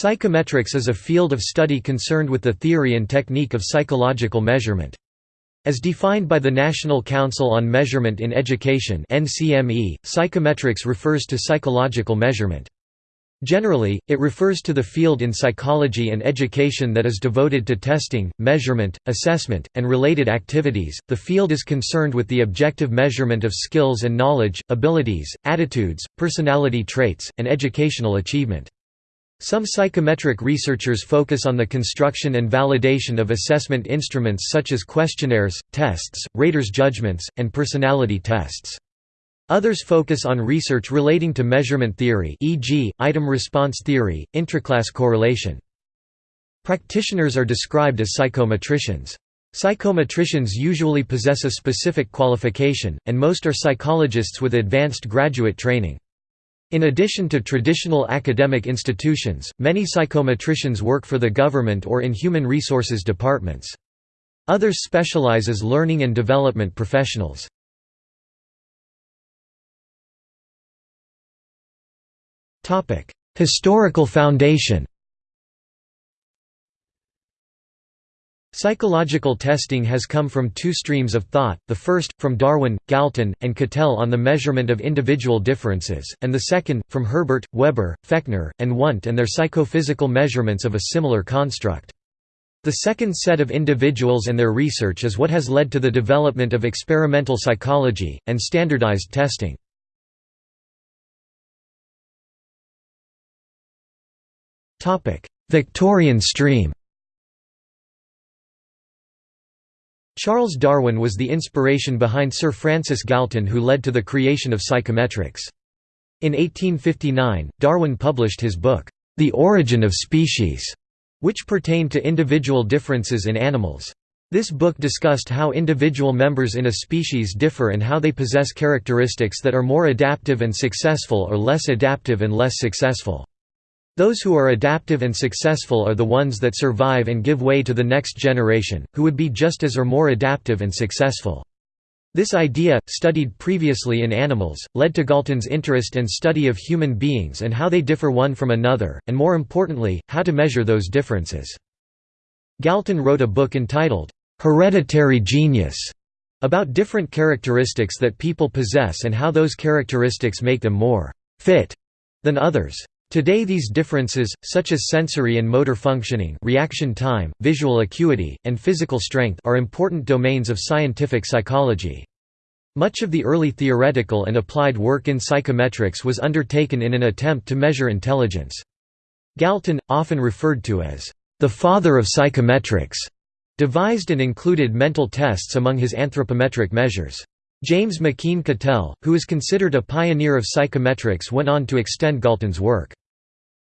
Psychometrics is a field of study concerned with the theory and technique of psychological measurement. As defined by the National Council on Measurement in Education psychometrics refers to psychological measurement. Generally, it refers to the field in psychology and education that is devoted to testing, measurement, assessment, and related activities. The field is concerned with the objective measurement of skills and knowledge, abilities, attitudes, personality traits, and educational achievement. Some psychometric researchers focus on the construction and validation of assessment instruments such as questionnaires, tests, raters' judgments, and personality tests. Others focus on research relating to measurement theory e.g., item response theory, intraclass correlation. Practitioners are described as psychometricians. Psychometricians usually possess a specific qualification, and most are psychologists with advanced graduate training. In addition to traditional academic institutions, many psychometricians work for the government or in human resources departments. Others specialize as learning and development professionals. Historical foundation Psychological testing has come from two streams of thought, the first, from Darwin, Galton, and Cattell on the measurement of individual differences, and the second, from Herbart, Weber, Fechner, and Wundt and their psychophysical measurements of a similar construct. The second set of individuals and their research is what has led to the development of experimental psychology, and standardized testing. Victorian stream Charles Darwin was the inspiration behind Sir Francis Galton who led to the creation of psychometrics. In 1859, Darwin published his book, The Origin of Species, which pertained to individual differences in animals. This book discussed how individual members in a species differ and how they possess characteristics that are more adaptive and successful or less adaptive and less successful. Those who are adaptive and successful are the ones that survive and give way to the next generation, who would be just as or more adaptive and successful. This idea, studied previously in animals, led to Galton's interest and study of human beings and how they differ one from another, and more importantly, how to measure those differences. Galton wrote a book entitled, "'Hereditary Genius' about different characteristics that people possess and how those characteristics make them more «fit» than others. Today these differences, such as sensory and motor functioning reaction time, visual acuity, and physical strength are important domains of scientific psychology. Much of the early theoretical and applied work in psychometrics was undertaken in an attempt to measure intelligence. Galton, often referred to as the father of psychometrics, devised and included mental tests among his anthropometric measures. James McKeen Cattell, who is considered a pioneer of psychometrics went on to extend Galton's work.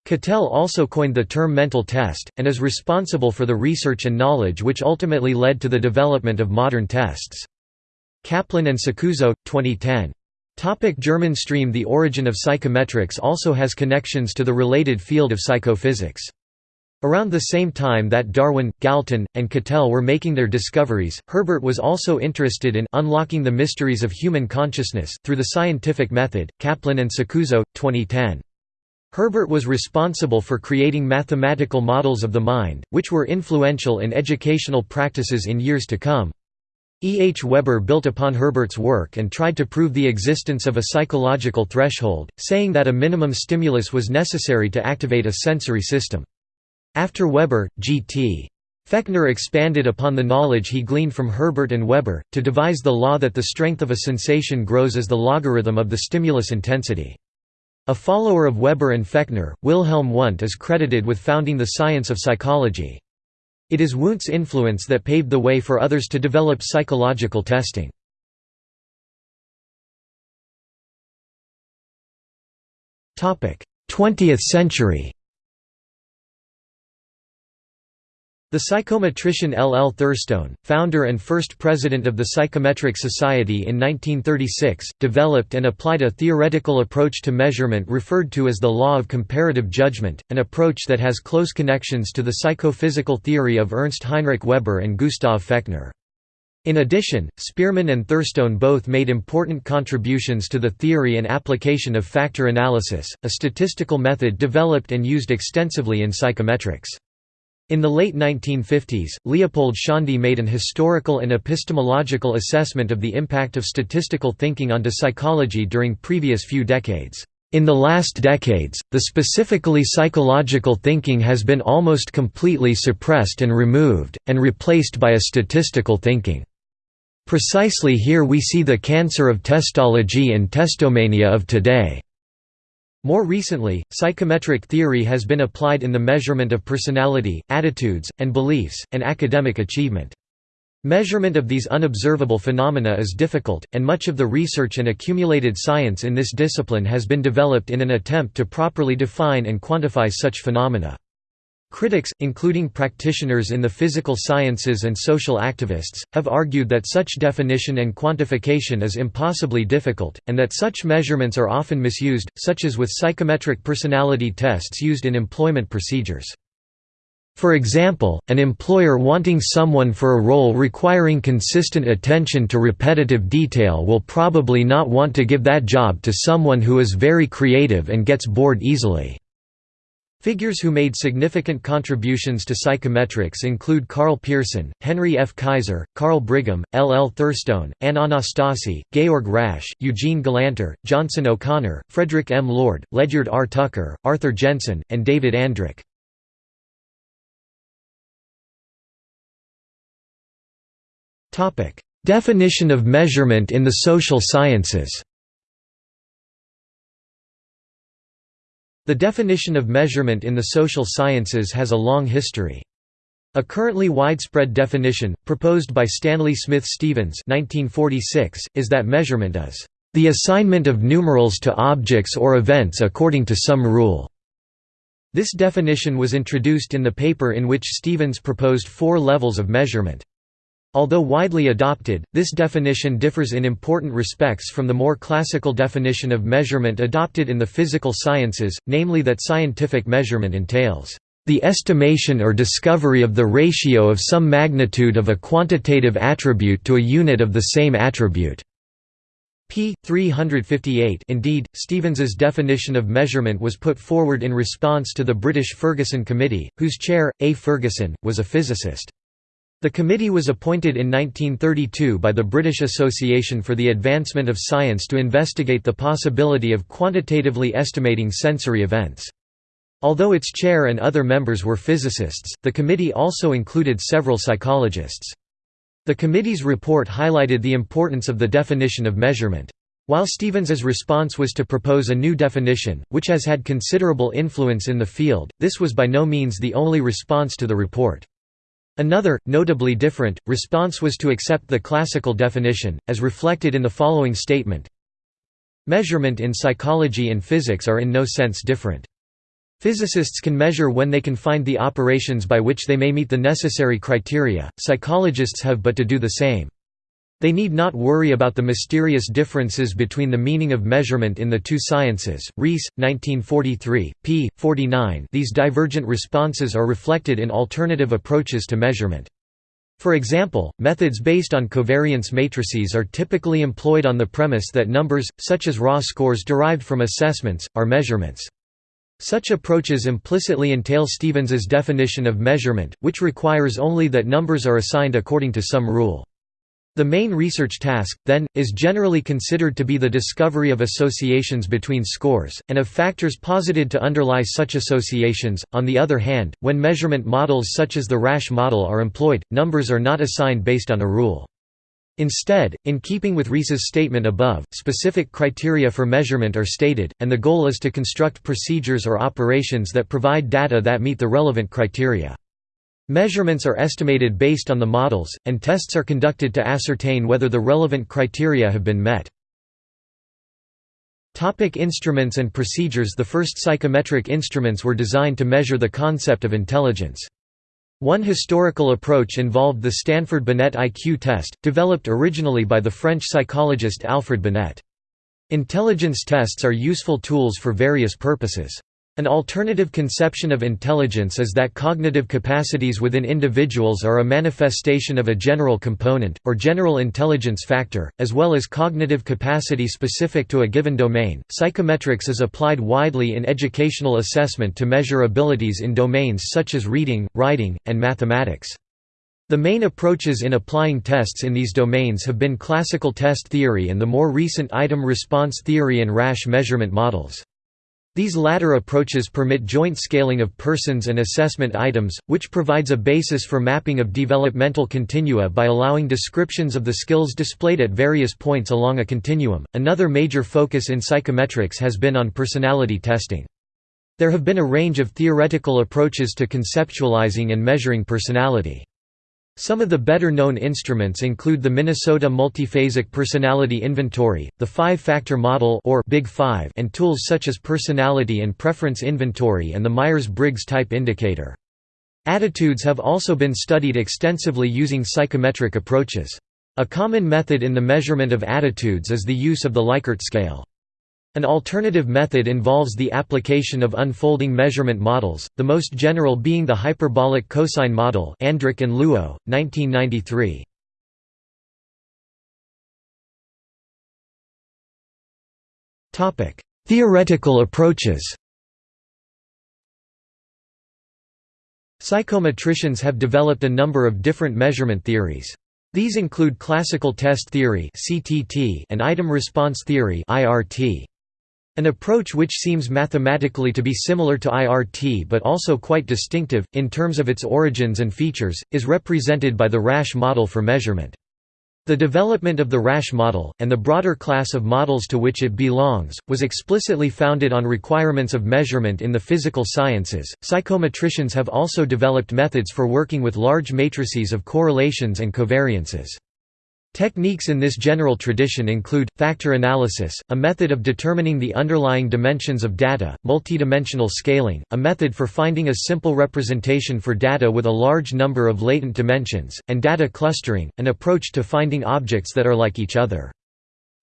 Cattell also coined the term mental test, and is responsible for the research and knowledge which ultimately led to the development of modern tests. Kaplan and Saccuzzo, 2010. Topic German stream The origin of psychometrics also has connections to the related field of psychophysics. Around the same time that Darwin, Galton, and Cattell were making their discoveries, Herbart was also interested in unlocking the mysteries of human consciousness through the scientific method. Kaplan and Saccuzzo, 2010. Herbart was responsible for creating mathematical models of the mind, which were influential in educational practices in years to come. E. H. Weber built upon Herbart's work and tried to prove the existence of a psychological threshold, saying that a minimum stimulus was necessary to activate a sensory system. After Weber, G.T. Fechner expanded upon the knowledge he gleaned from Herbart and Weber, to devise the law that the strength of a sensation grows as the logarithm of the stimulus intensity. A follower of Weber and Fechner, Wilhelm Wundt is credited with founding the science of psychology. It is Wundt's influence that paved the way for others to develop psychological testing. 20th century The psychometrician L. L. Thurstone, founder and first president of the Psychometric Society in 1936, developed and applied a theoretical approach to measurement referred to as the law of comparative judgment, an approach that has close connections to the psychophysical theory of Ernst Heinrich Weber and Gustav Fechner. In addition, Spearman and Thurstone both made important contributions to the theory and application of factor analysis, a statistical method developed and used extensively in psychometrics. In the late 1950s, Leopold Szondi made an historical and epistemological assessment of the impact of statistical thinking onto psychology during previous few decades. In the last decades, the specifically psychological thinking has been almost completely suppressed and removed, and replaced by a statistical thinking. Precisely here we see the cancer of testology and testomania of today. More recently, psychometric theory has been applied in the measurement of personality, attitudes, and beliefs, and academic achievement. Measurement of these unobservable phenomena is difficult, and much of the research and accumulated science in this discipline has been developed in an attempt to properly define and quantify such phenomena. Critics, including practitioners in the physical sciences and social activists, have argued that such definition and quantification is impossibly difficult, and that such measurements are often misused, such as with psychometric personality tests used in employment procedures. For example, an employer wanting someone for a role requiring consistent attention to repetitive detail will probably not want to give that job to someone who is very creative and gets bored easily. Figures who made significant contributions to psychometrics include Karl Pearson, Henry F. Kaiser, Carl Brigham, L. L. Thurstone, Anne Anastasi, Georg Rasch, Eugene Galanter, Johnson O'Connor, Frederick M. Lord, Ledyard R. Tucker, Arthur Jensen, and David Andrich. Definition of measurement in the social sciences The definition of measurement in the social sciences has a long history. A currently widespread definition, proposed by Stanley Smith Stevens 1946, is that measurement is, "...the assignment of numerals to objects or events according to some rule." This definition was introduced in the paper in which Stevens proposed four levels of measurement. Although widely adopted, this definition differs in important respects from the more classical definition of measurement adopted in the physical sciences, namely that scientific measurement entails the estimation or discovery of the ratio of some magnitude of a quantitative attribute to a unit of the same attribute. p. 358 Indeed, Stevens's definition of measurement was put forward in response to the British Ferguson Committee, whose chair, A. Ferguson, was a physicist. The committee was appointed in 1932 by the British Association for the Advancement of Science to investigate the possibility of quantitatively estimating sensory events. Although its chair and other members were physicists, the committee also included several psychologists. The committee's report highlighted the importance of the definition of measurement. While Stevens's response was to propose a new definition, which has had considerable influence in the field, this was by no means the only response to the report. Another, notably different, response was to accept the classical definition, as reflected in the following statement Measurement in psychology and physics are in no sense different. Physicists can measure when they can find the operations by which they may meet the necessary criteria, psychologists have but to do the same. They need not worry about the mysterious differences between the meaning of measurement in the two sciences. Reese, 1943, p. 49. These divergent responses are reflected in alternative approaches to measurement. For example, methods based on covariance matrices are typically employed on the premise that numbers, such as raw scores derived from assessments, are measurements. Such approaches implicitly entail Stevens's definition of measurement, which requires only that numbers are assigned according to some rule. The main research task, then, is generally considered to be the discovery of associations between scores, and of factors posited to underlie such associations. On the other hand, when measurement models such as the Rasch model are employed, numbers are not assigned based on a rule. Instead, in keeping with Reese's statement above, specific criteria for measurement are stated, and the goal is to construct procedures or operations that provide data that meet the relevant criteria. Measurements are estimated based on the models, and tests are conducted to ascertain whether the relevant criteria have been met. Topic instruments and procedures The first psychometric instruments were designed to measure the concept of intelligence. One historical approach involved the Stanford Binet IQ test, developed originally by the French psychologist Alfred Binet. Intelligence tests are useful tools for various purposes. An alternative conception of intelligence is that cognitive capacities within individuals are a manifestation of a general component, or general intelligence factor, as well as cognitive capacity specific to a given domain. Psychometrics is applied widely in educational assessment to measure abilities in domains such as reading, writing, and mathematics. The main approaches in applying tests in these domains have been classical test theory and the more recent item response theory and Rasch measurement models. These latter approaches permit joint scaling of persons and assessment items, which provides a basis for mapping of developmental continua by allowing descriptions of the skills displayed at various points along a continuum. Another major focus in psychometrics has been on personality testing. There have been a range of theoretical approaches to conceptualizing and measuring personality. Some of the better-known instruments include the Minnesota Multiphasic Personality Inventory, the Five-Factor Model or Big Five, and tools such as Personality and Preference Inventory and the Myers-Briggs Type Indicator. Attitudes have also been studied extensively using psychometric approaches. A common method in the measurement of attitudes is the use of the Likert scale. An alternative method involves the application of unfolding measurement models, the most general being the hyperbolic cosine model Andrich and Luo, 1993. Theoretical approaches Psychometricians have developed a number of different measurement theories. These include classical test theory and item response theory IRT. An approach which seems mathematically to be similar to IRT but also quite distinctive, in terms of its origins and features, is represented by the Rasch model for measurement. The development of the Rasch model, and the broader class of models to which it belongs, was explicitly founded on requirements of measurement in the physical sciences. Psychometricians have also developed methods for working with large matrices of correlations and covariances. Techniques in this general tradition include, factor analysis, a method of determining the underlying dimensions of data, multidimensional scaling, a method for finding a simple representation for data with a large number of latent dimensions, and data clustering, an approach to finding objects that are like each other.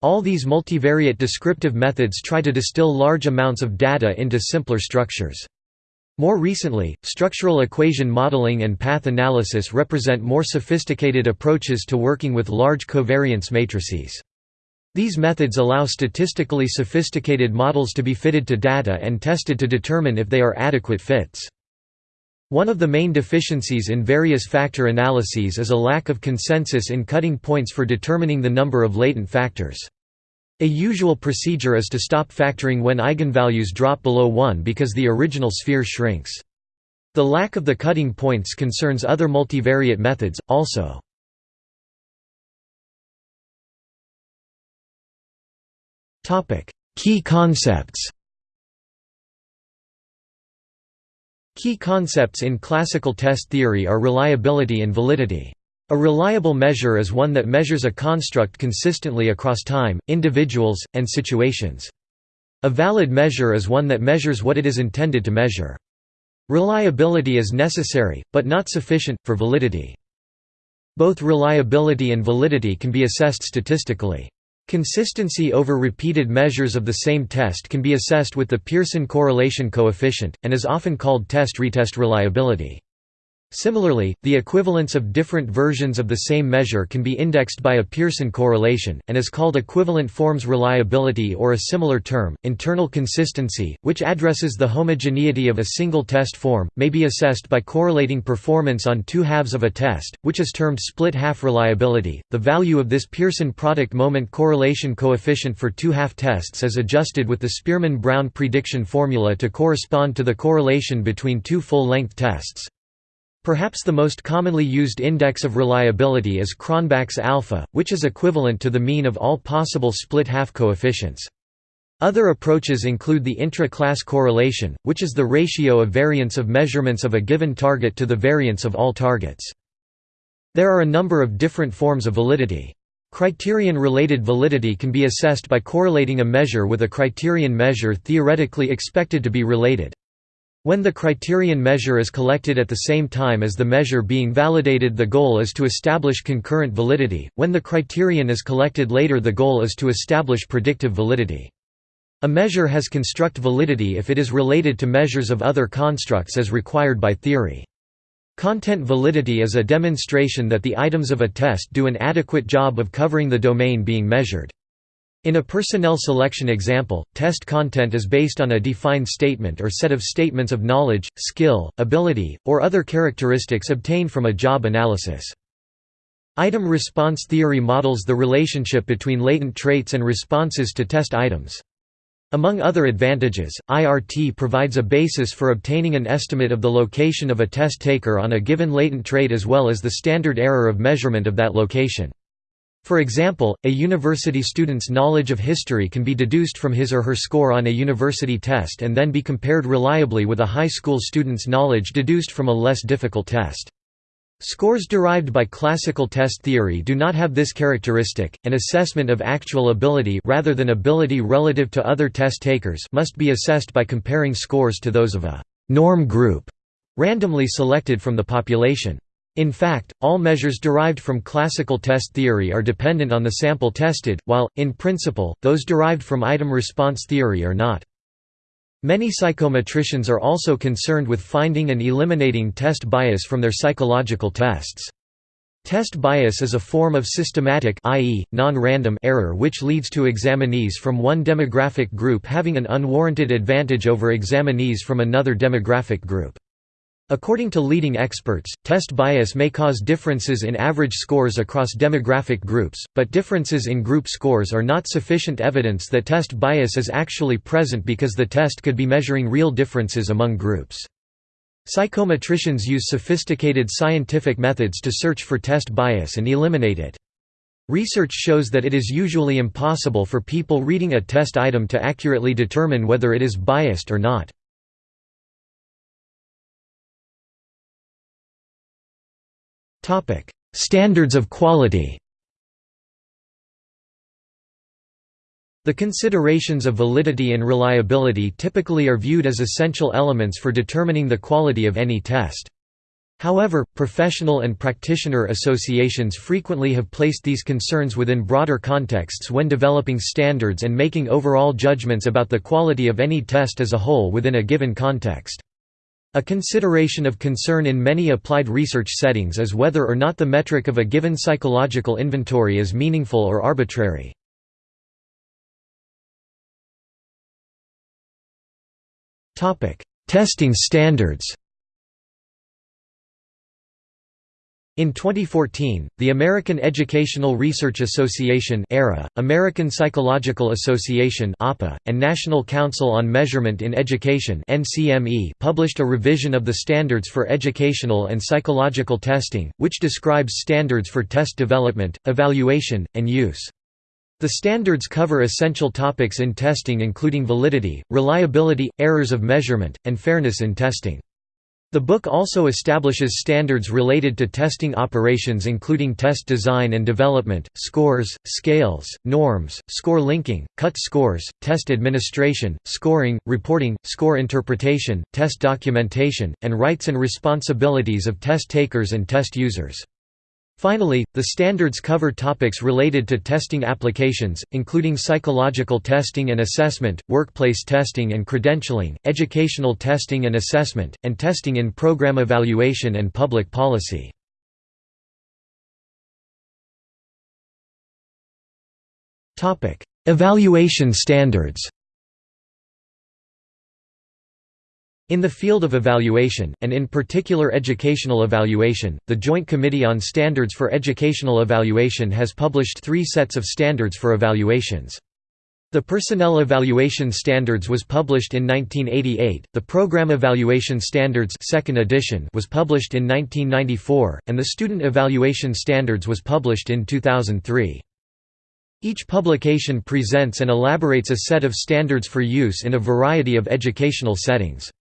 All these multivariate descriptive methods try to distill large amounts of data into simpler structures. More recently, structural equation modeling and path analysis represent more sophisticated approaches to working with large covariance matrices. These methods allow statistically sophisticated models to be fitted to data and tested to determine if they are adequate fits. One of the main deficiencies in various factor analyses is a lack of consensus in cutting points for determining the number of latent factors. A usual procedure is to stop factoring when eigenvalues drop below 1 because the original sphere shrinks. The lack of the cutting points concerns other multivariate methods, also. Key concepts Key concepts in classical test theory are reliability and validity. A reliable measure is one that measures a construct consistently across time, individuals, and situations. A valid measure is one that measures what it is intended to measure. Reliability is necessary, but not sufficient, for validity. Both reliability and validity can be assessed statistically. Consistency over repeated measures of the same test can be assessed with the Pearson correlation coefficient, and is often called test-retest reliability. Similarly, the equivalence of different versions of the same measure can be indexed by a Pearson correlation, and is called equivalent forms reliability or a similar term. Internal consistency, which addresses the homogeneity of a single test form, may be assessed by correlating performance on two halves of a test, which is termed split half reliability. The value of this Pearson product moment correlation coefficient for two half tests is adjusted with the Spearman Brown prediction formula to correspond to the correlation between two full length tests. Perhaps the most commonly used index of reliability is Cronbach's alpha, which is equivalent to the mean of all possible split-half coefficients. Other approaches include the intra-class correlation, which is the ratio of variance of measurements of a given target to the variance of all targets. There are a number of different forms of validity. Criterion-related validity can be assessed by correlating a measure with a criterion measure theoretically expected to be related. When the criterion measure is collected at the same time as the measure being validated the goal is to establish concurrent validity, when the criterion is collected later the goal is to establish predictive validity. A measure has construct validity if it is related to measures of other constructs as required by theory. Content validity is a demonstration that the items of a test do an adequate job of covering the domain being measured. In a personnel selection example, test content is based on a defined statement or set of statements of knowledge, skill, ability, or other characteristics obtained from a job analysis. Item response theory models the relationship between latent traits and responses to test items. Among other advantages, IRT provides a basis for obtaining an estimate of the location of a test taker on a given latent trait as well as the standard error of measurement of that location. For example, a university student's knowledge of history can be deduced from his or her score on a university test and then be compared reliably with a high school student's knowledge deduced from a less difficult test. Scores derived by classical test theory do not have this characteristic. An assessment of actual ability rather than ability relative to other test takers must be assessed by comparing scores to those of a norm group randomly selected from the population. In fact, all measures derived from classical test theory are dependent on the sample tested, while, in principle, those derived from item response theory are not. Many psychometricians are also concerned with finding and eliminating test bias from their psychological tests. Test bias is a form of systematic i.e., non-random error which leads to examinees from one demographic group having an unwarranted advantage over examinees from another demographic group. According to leading experts, test bias may cause differences in average scores across demographic groups, but differences in group scores are not sufficient evidence that test bias is actually present because the test could be measuring real differences among groups. Psychometricians use sophisticated scientific methods to search for test bias and eliminate it. Research shows that it is usually impossible for people reading a test item to accurately determine whether it is biased or not. Topic: Standards of quality. The considerations of validity and reliability typically are viewed as essential elements for determining the quality of any test. However, professional and practitioner associations frequently have placed these concerns within broader contexts when developing standards and making overall judgments about the quality of any test as a whole within a given context. A consideration of concern in many applied research settings is whether or not the metric of a given psychological inventory is meaningful or arbitrary. Testing standards In 2014, the American Educational Research Association American Psychological Association APA, and National Council on Measurement in Education NCME published a revision of the standards for educational and psychological testing, which describes standards for test development, evaluation, and use. The standards cover essential topics in testing including validity, reliability, errors of measurement, and fairness in testing. The book also establishes standards related to testing operations including test design and development, scores, scales, norms, score linking, cut scores, test administration, scoring, reporting, score interpretation, test documentation, and rights and responsibilities of test takers and test users. Finally, the standards cover topics related to testing applications, including psychological testing and assessment, workplace testing and credentialing, educational testing and assessment, and testing in program evaluation and public policy. Evaluation standards In the field of evaluation, and in particular educational evaluation, the Joint Committee on Standards for Educational Evaluation has published three sets of standards for evaluations. The Personnel Evaluation Standards was published in 1988, the Program Evaluation Standards second edition was published in 1994, and the Student Evaluation Standards was published in 2003. Each publication presents and elaborates a set of standards for use in a variety of educational settings.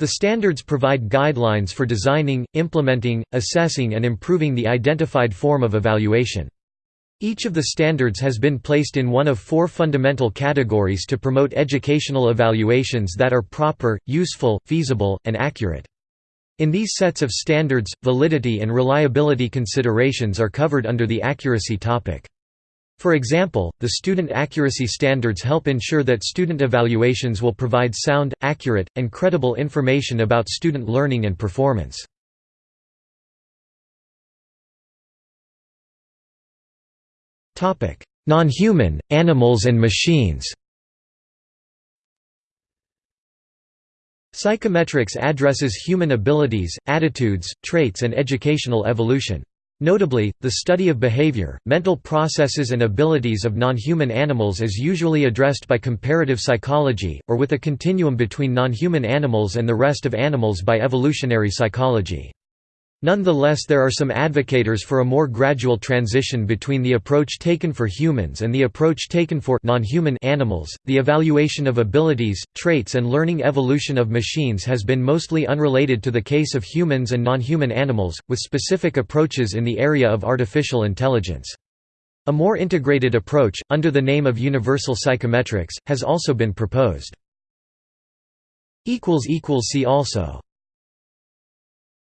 The standards provide guidelines for designing, implementing, assessing and improving the identified form of evaluation. Each of the standards has been placed in one of four fundamental categories to promote educational evaluations that are proper, useful, feasible, and accurate. In these sets of standards, validity and reliability considerations are covered under the accuracy topic. For example, the student accuracy standards help ensure that student evaluations will provide sound, accurate, and credible information about student learning and performance. Non-human, animals and machines Psychometrics addresses human abilities, attitudes, traits and educational evolution. Notably, the study of behavior, mental processes and abilities of non-human animals is usually addressed by comparative psychology, or with a continuum between non-human animals and the rest of animals by evolutionary psychology. Nonetheless there are some advocators for a more gradual transition between the approach taken for humans and the approach taken for non-human animals. The evaluation of abilities, traits and learning evolution of machines has been mostly unrelated to the case of humans and non-human animals, with specific approaches in the area of artificial intelligence. A more integrated approach, under the name of universal psychometrics, has also been proposed. See also